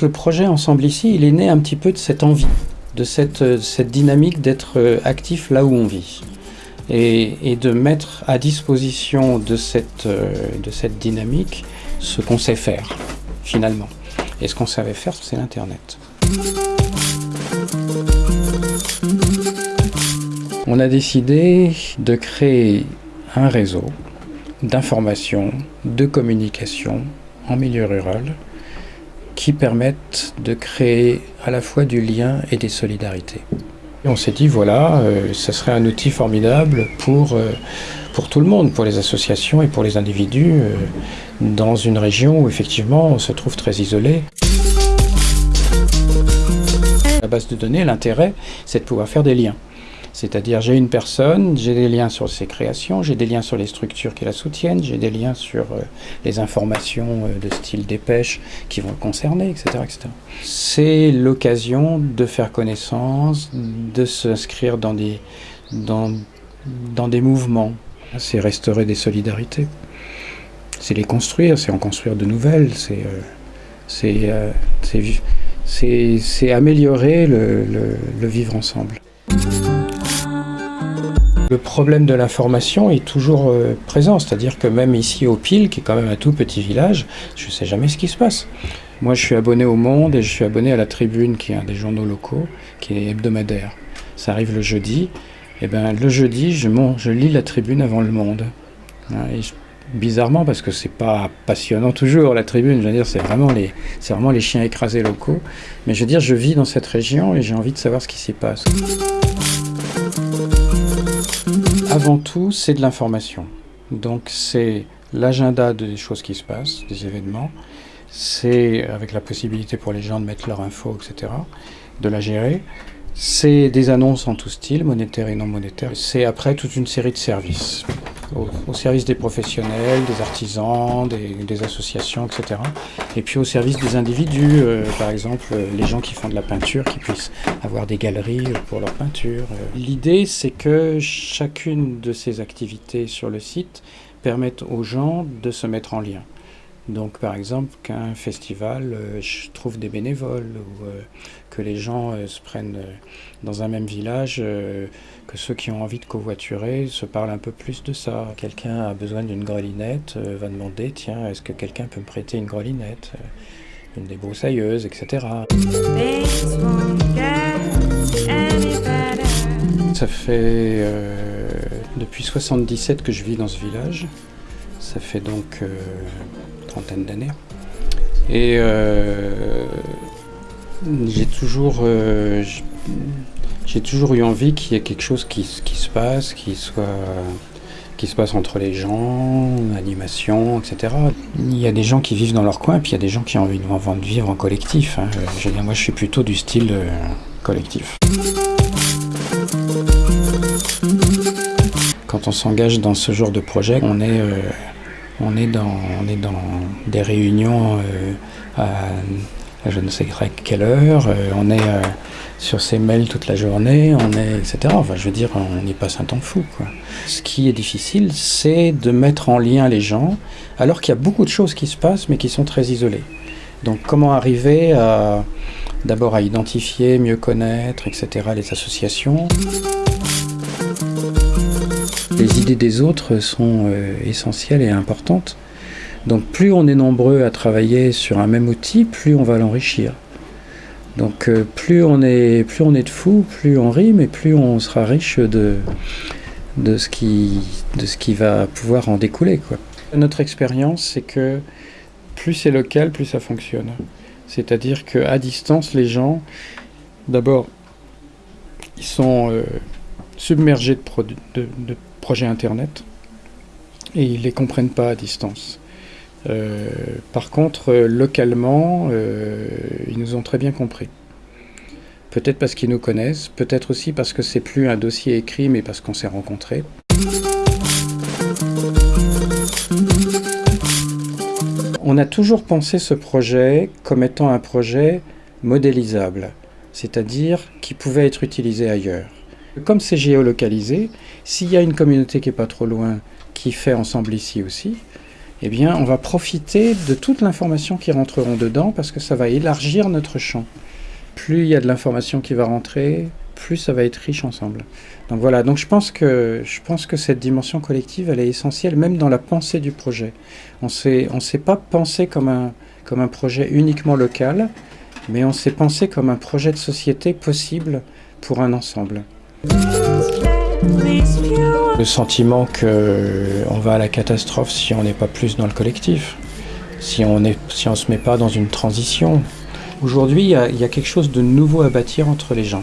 Le projet Ensemble ici, il est né un petit peu de cette envie, de cette, cette dynamique d'être actif là où on vit. Et, et, de mettre à disposition de cette, de cette dynamique ce qu'on sait faire, finalement. Et ce qu'on savait faire, c'est l'Internet. On a décidé de créer un réseau d'information, de communication en milieu rural qui permettent de créer à la fois du lien et des solidarités. On s'est dit, voilà, euh, ce serait un outil formidable pour, euh, tout le monde, pour les associations et pour les individus, euh, dans une région où effectivement on se trouve très isolé. La base de données, l'intérêt, c'est de pouvoir faire des liens. C'est-à-dire j'ai une personne, j'ai des liens sur ses créations, j'ai des liens sur les structures qui la soutiennent, j'ai des liens sur euh, les informations euh, de style dépêche qui vont le concerner, etc. C'est l'occasion de faire connaissance, de s'inscrire dans des, dans, dans des mouvements. C'est restaurer des solidarités. C'est les construire, c'est en construire de nouvelles, c'est euh, c'est améliorer le, le, le vivre ensemble. Le problème de l'information est toujours euh, présent, c'est-à-dire que même ici au Pile, qui est quand même un tout petit village, je ne sais jamais ce qui se passe. Moi je suis abonné au Monde et je suis abonné à la Tribune, qui est un des journaux locaux, qui est hebdomadaire. Ça arrive le jeudi, et ben le jeudi je, je lis la Tribune avant le Monde. Je, bizarrement, parce que c'est pas passionnant toujours la Tribune, je veux dire c'est vraiment, les, les chiens écrasés locaux, mais je veux dire je vis dans cette région et j'ai envie de savoir ce qui s'y passe. Avant tout, c'est de l'information. Donc c'est l'agenda des choses qui se passent, des événements. C'est avec la possibilité pour les gens de mettre leur info, etc., de la gérer. C'est des annonces en tout style, monétaire et non monétaire. C'est après toute une série de services, au, service des professionnels, des artisans, des, associations, etc. Et puis au service des individus, euh, par exemple les gens qui font de la peinture, qui puissent avoir des galeries pour leur peinture. L'idée c'est que chacune de ces activités sur le site permettent aux gens de se mettre en lien. Donc par exemple qu'un festival euh, trouve des bénévoles ou euh, que les gens euh, se prennent dans un même village, que ceux qui ont envie de covoiturer se parlent un peu plus de ça. Quelqu'un a besoin d'une grelinette, va demander tiens est-ce que quelqu'un peut me prêter une grelinette une débroussailleuse, etc. Ça fait depuis 77 que je vis dans ce village. Ça fait donc d'années. Et euh, j'ai toujours, euh, toujours eu envie qu'il y ait quelque chose qui, se passe, qui soit qui se passe entre les gens, animation, etc. Il y a des gens qui vivent dans leur coin, puis il y a des gens qui ont envie de vivre en collectif. Hein. Je moi, je suis plutôt du style euh, collectif. Quand on s'engage dans ce genre de projet, on est, on est, dans, des réunions euh, à je ne sais quelle heure, euh, on est euh, sur ses mails toute la journée, on est, etc. Enfin, je veux dire, on y passe un temps fou. Ce qui est difficile, c'est de mettre en lien les gens, alors qu'il y a beaucoup de choses qui se passent, mais qui sont très isolées. Donc, comment arriver à, d'abord à identifier, mieux connaître, etc., les associations? Idées des autres sont euh, essentielles et importantes. Donc plus on est nombreux à travailler sur un même outil, plus on va l'enrichir. Donc euh, plus, on est, plus on est de fous, plus on rime et plus on sera riche de, de, ce, qui, de ce qui va pouvoir en découler. Quoi. Notre expérience, c'est que plus c'est local, plus ça fonctionne. C'est-à-dire qu'à distance, les gens, d'abord, ils sont euh, submergés de, de, de projets Internet et ils ne les comprennent pas à distance. Euh, par contre, euh, localement, euh, ils nous ont très bien compris. Peut-être parce qu'ils nous connaissent, peut-être aussi parce que c'est plus un dossier écrit, mais parce qu'on s'est rencontrés. On a toujours pensé ce projet comme étant un projet modélisable, c'est-à-dire qui pouvait être utilisé ailleurs. Comme c'est géolocalisé, s'il y a une communauté qui est pas trop loin, qui fait ensemble ici aussi, eh bien, on va profiter de toute l'information qui rentreront dedans parce que ça va élargir notre champ. Plus il y a de l'information qui va rentrer, plus ça va être riche ensemble. Donc voilà, donc je pense que, je pense que cette dimension collective, elle est essentielle même dans la pensée du projet. On ne s'est pas pensé comme un, comme un projet uniquement local, mais on s'est pensé comme un projet de société possible pour un ensemble. Le sentiment qu'on va à la catastrophe si on n'est pas plus dans le collectif, si on ne si se met pas dans une transition. Aujourd'hui, il y, y a quelque chose de nouveau à bâtir entre les gens.